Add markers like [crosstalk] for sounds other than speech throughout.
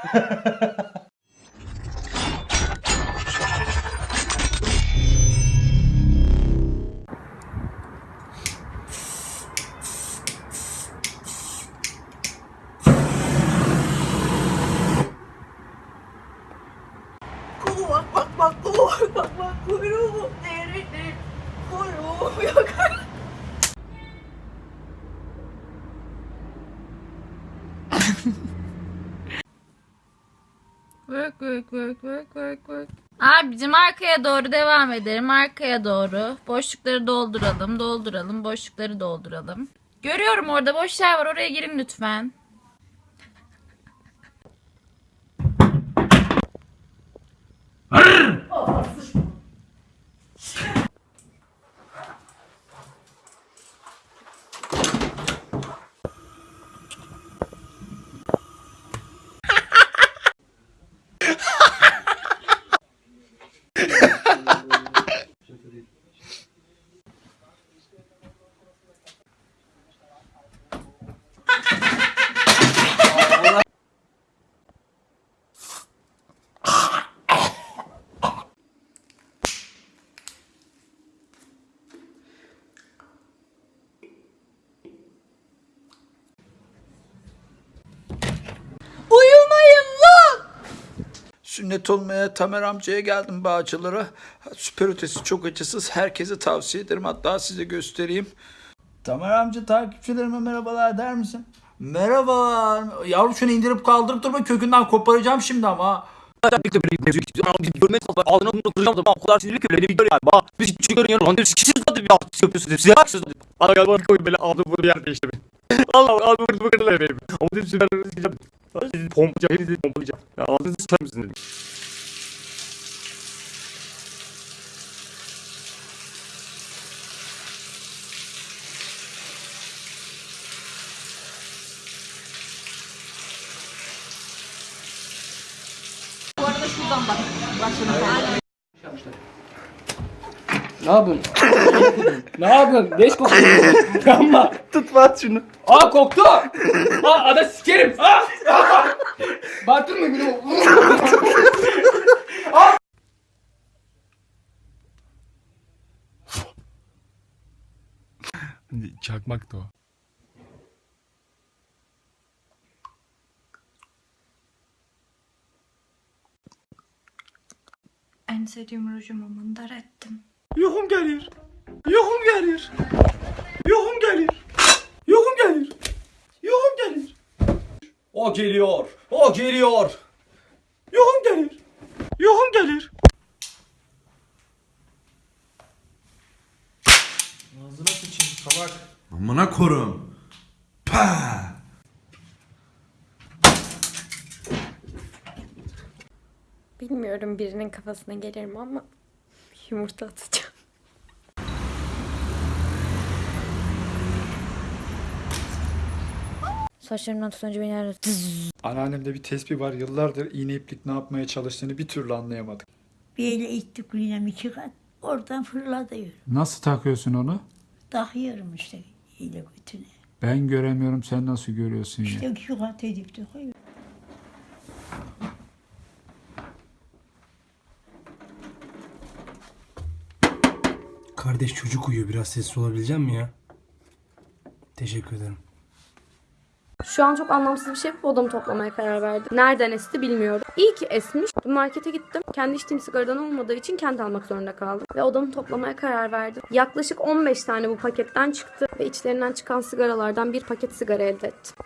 Kulu bak bak bak kulu bak bak bak Work work work work. Abicim arkaya doğru devam edelim. Arkaya doğru. Boşlukları dolduralım. Dolduralım. Boşlukları dolduralım. Görüyorum orada boş yer var. Oraya girin lütfen. Uyumayın lan! Sünnet olmaya Tamer amcaya geldim Bağcılar'a. Süper ötesi çok acısız. Herkese tavsiye ederim. Hatta size göstereyim. Tamer amca takipçilerime merhabalar der misin? Merhabalar. Yavrum şunu indirip kaldırıp durma kökünden koparacağım şimdi ama. Birlikte böyle mevzu biz görmeye çalıştık. Ağzına bunu kıracağım da o kadar sinirli ki öyle bir gör yani. Bak biz hiç çıkarın yanı. Lan siz zaten bir artık yapıyorsunuz. Size haksız. Bana galiba koyun böyle aldı bunu yer değişti. Allah Allah. Ama dedim süper Pompacak, pompacak. Ya ağzını sıçarım dedim. Bu arada şuradan bak. Bak şuna. Aynen. Ne yapıyorsun? ne yapıyorsun? Leş kokuyor. Yanma. Tutma at şunu. Aa koktu. Aa ada sikerim. Aa. Batırma beni. Çakmak da o. En sevdiğim rujumu mındar ettim. Yuhum gelir. Yuhum gelir. Yuhum gelir. Yuhum gelir. Yuhum gelir. O geliyor. O geliyor. Yuhum gelir. Yuhum gelir. Ağzına sıçayım salak. Amına korum. Pah! Bilmiyorum birinin kafasına gelir mi ama yumurta atacağım. Saçlarımdan tutunca beni her Anneannemde bir tespih var. Yıllardır iğne iplik ne yapmaya çalıştığını bir türlü anlayamadık. Bir ele ittik dinamik çıkar. Oradan fırlatıyor. Nasıl takıyorsun onu? Takıyorum işte ile götüne. Ben göremiyorum. Sen nasıl görüyorsun ya? İşte şu kat edip takıyor. Kardeş çocuk uyuyor biraz sessiz olabilecek mi ya? Teşekkür ederim. Şu an çok anlamsız bir şey yapıp odamı toplamaya karar verdim. Nereden esti bilmiyorum. İyi ki esmiş. Markete gittim. Kendi içtiğim sigaradan olmadığı için kendi almak zorunda kaldım. Ve odamı toplamaya karar verdim. Yaklaşık 15 tane bu paketten çıktı. Ve içlerinden çıkan sigaralardan bir paket sigara elde ettim.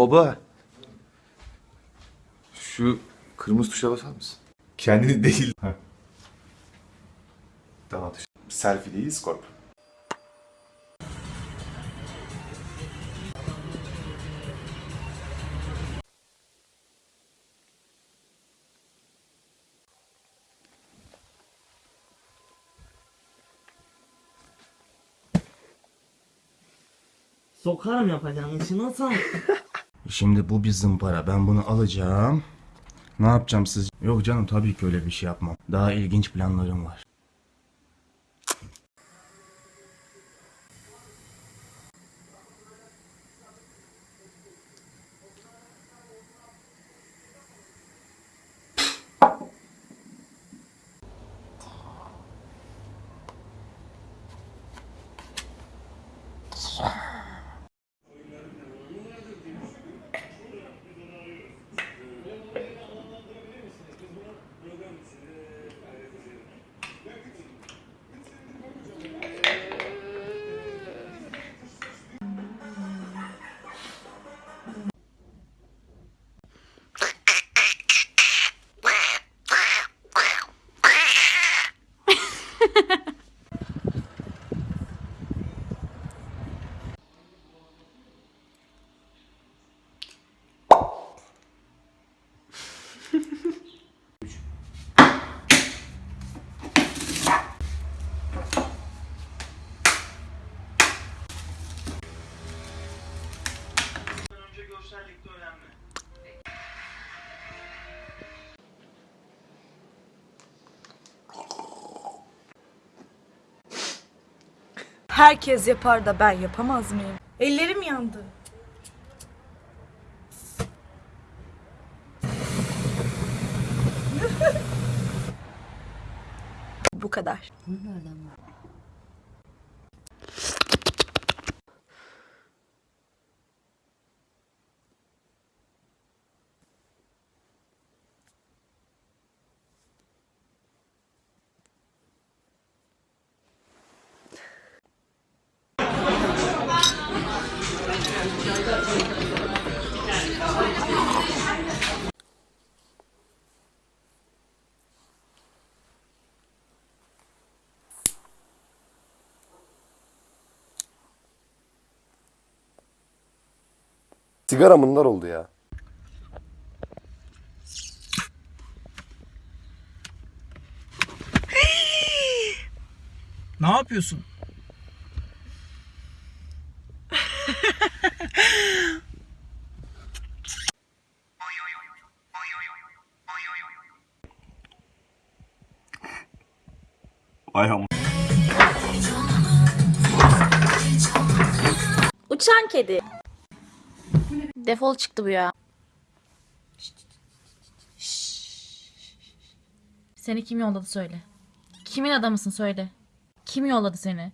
Baba. Şu kırmızı tuşa basar mısın? Kendini değil. tamam. Selfie değil, Scorp. Sokarım yapacağın işi nasıl? [laughs] Şimdi bu bir zımpara. Ben bunu alacağım. Ne yapacağım siz? Yok canım tabii ki öyle bir şey yapmam. Daha ilginç planlarım var. Herkes yapar da ben yapamaz mıyım? Ellerim yandı. [laughs] Bu kadar. Sigara bunlar oldu ya. Ne yapıyorsun? Ayağım. Uçan kedi. Defol çıktı bu ya. Seni kim yolladı söyle. Kimin adamısın söyle. Kim yolladı seni?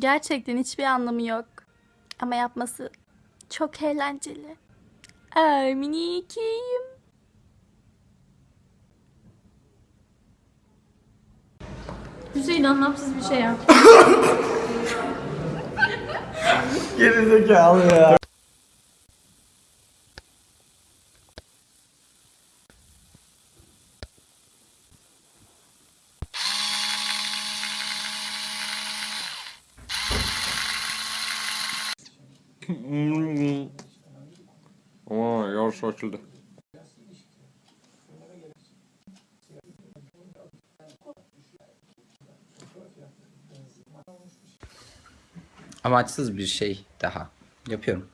Gerçekten hiçbir anlamı yok. Ama yapması çok eğlenceli. Ay minikiyim. Hüseyin anlamsız bir şey yap. Gerizekalı ya. Aa yarış açıldı. Amaçsız bir şey daha. Yapıyorum.